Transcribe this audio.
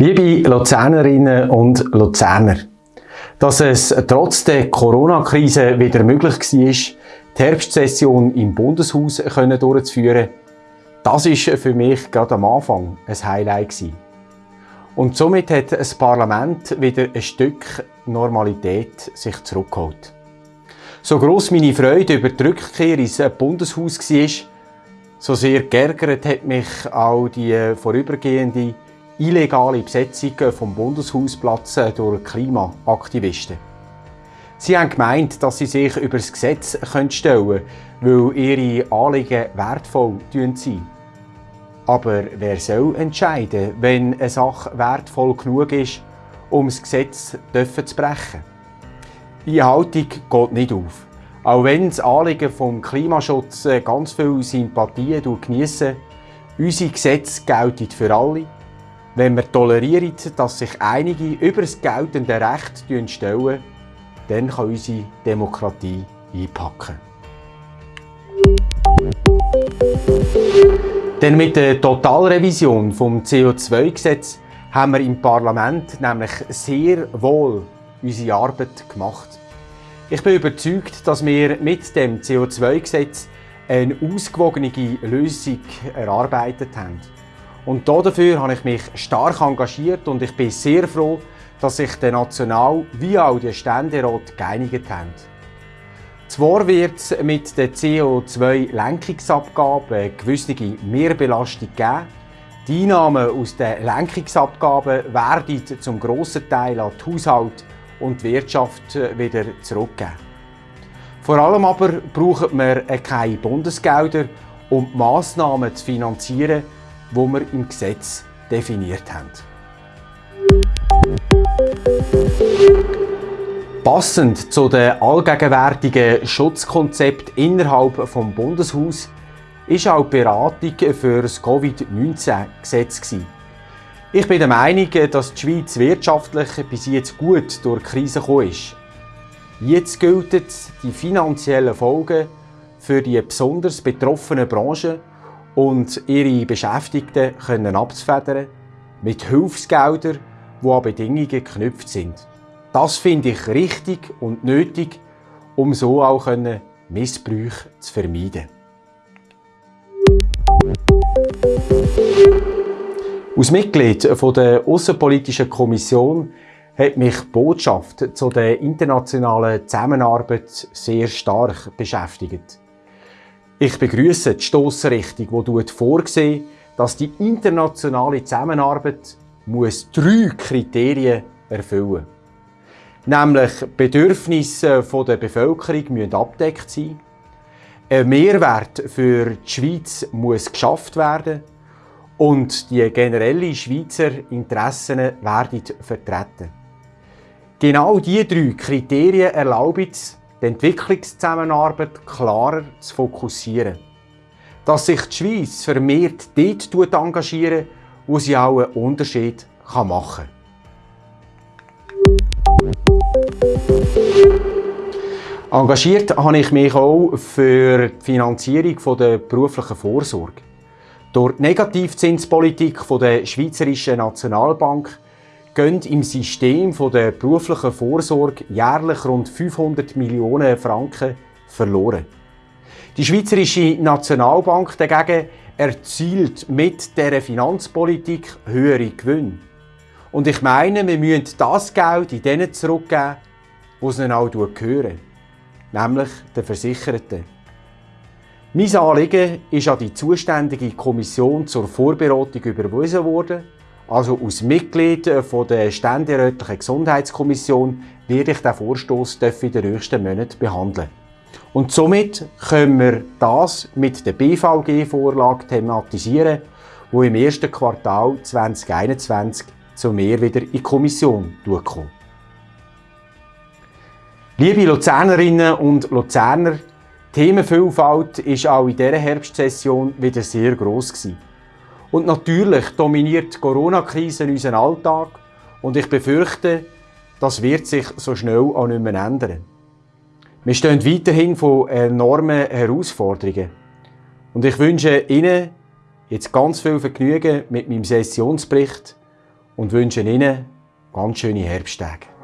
Luzernerinnen und Luzerner, dass es trotz der Corona-Krise wieder möglich war, die Herbstsession im Bundeshaus durchzuführen, das ist für mich gerade am Anfang ein Highlight. Und somit hat das Parlament wieder ein Stück Normalität sich zurückgeholt. So gross meine Freude über die Rückkehr ins Bundeshaus war, so sehr geärgert hat mich auch die vorübergehende illegale Besetzung vom Bundeshausplatz durch Klimaaktivisten. Sie haben gemeint, dass sie sich über das Gesetz stellen können, weil ihre Anliegen wertvoll sind. Aber wer soll entscheiden, wenn eine Sache wertvoll genug ist, um das Gesetz zu brechen? Diese Haltung geht nicht auf. Auch wenn das Anliegen vom Klimaschutz ganz viel Sympathien geniessen, unsere Gesetze gelten für alle. Wenn wir tolerieren, dass sich einige über das geltende Recht stellen, dann kann unsere Demokratie einpacken. Denn mit der Totalrevision vom CO2-Gesetz haben wir im Parlament nämlich sehr wohl unsere Arbeit gemacht. Ich bin überzeugt, dass wir mit dem CO2-Gesetz eine ausgewogene Lösung erarbeitet haben. Und dafür habe ich mich stark engagiert und ich bin sehr froh, dass sich der National- wie auch der Ständerat geeinigt haben. Zwar wird es mit der CO2-Lenkungsabgabe eine gewisse Mehrbelastung geben. Die Einnahmen aus den Lenkungsabgaben werden zum grossen Teil an die Haushalt und die Wirtschaft wieder zurückgeben. Vor allem aber brauchen wir keine Bundesgelder, um die Massnahmen zu finanzieren, die wir im Gesetz definiert haben. Passend zu den allgegenwärtigen Schutzkonzept innerhalb des Bundeshaus ist auch die Beratung für das Covid-19-Gesetz. Ich bin der Meinung, dass die Schweiz wirtschaftlich bis jetzt gut durch die Krise gekommen ist. Jetzt gilt es, die finanziellen Folgen für die besonders betroffenen Branchen und ihre Beschäftigten können abzufedern mit Hilfsgeldern, die an Bedingungen geknüpft sind. Das finde ich richtig und nötig, um so auch Missbrüche zu vermeiden. Als Mitglied der Außenpolitischen Kommission hat mich die Botschaft zu der internationalen Zusammenarbeit sehr stark beschäftigt. Ich begrüße die Stossrichtung, die vorsieht, dass die internationale Zusammenarbeit muss drei Kriterien erfüllen muss. Nämlich Bedürfnisse der Bevölkerung müssen abdeckt sein. Ein Mehrwert für die Schweiz muss geschafft werden und die generellen Schweizer Interessen werden vertreten. Genau diese drei Kriterien erlauben es, die Entwicklungszusammenarbeit klarer zu fokussieren. Dass sich die Schweiz vermehrt dort engagiert, wo sie auch einen Unterschied machen kann. Engagiert habe ich mich auch für die Finanzierung der beruflichen Vorsorge. Durch die Negativzinspolitik der Schweizerischen Nationalbank gehen im System der beruflichen Vorsorge jährlich rund 500 Millionen Franken verloren. Die Schweizerische Nationalbank dagegen erzielt mit dieser Finanzpolitik höhere Gewinne. Und ich meine, wir müssen das Geld in denen zurückgeben, wo es ihnen auch gehören, nämlich den Versicherten. Mein Anliegen ist an die zuständige Kommission zur Vorberatung überwiesen worden. Also als Mitglied der Ständerätlichen Gesundheitskommission werde ich den Vorstoß in den nächsten Monaten behandeln. Und somit können wir das mit der BVG-Vorlage thematisieren, wo im ersten Quartal 2021 zu mir wieder in die Kommission kommt. Liebe Luzernerinnen und Luzerner, die Themenvielfalt war auch in dieser Herbstsession wieder sehr gross. Gewesen. Und natürlich dominiert die Corona-Krise unseren Alltag und ich befürchte, das wird sich so schnell auch nicht mehr ändern. Wir stehen weiterhin vor enormen Herausforderungen. Und ich wünsche Ihnen jetzt ganz viel Vergnügen mit meinem Sessionsbericht und wünsche Ihnen ganz schöne Herbsttage.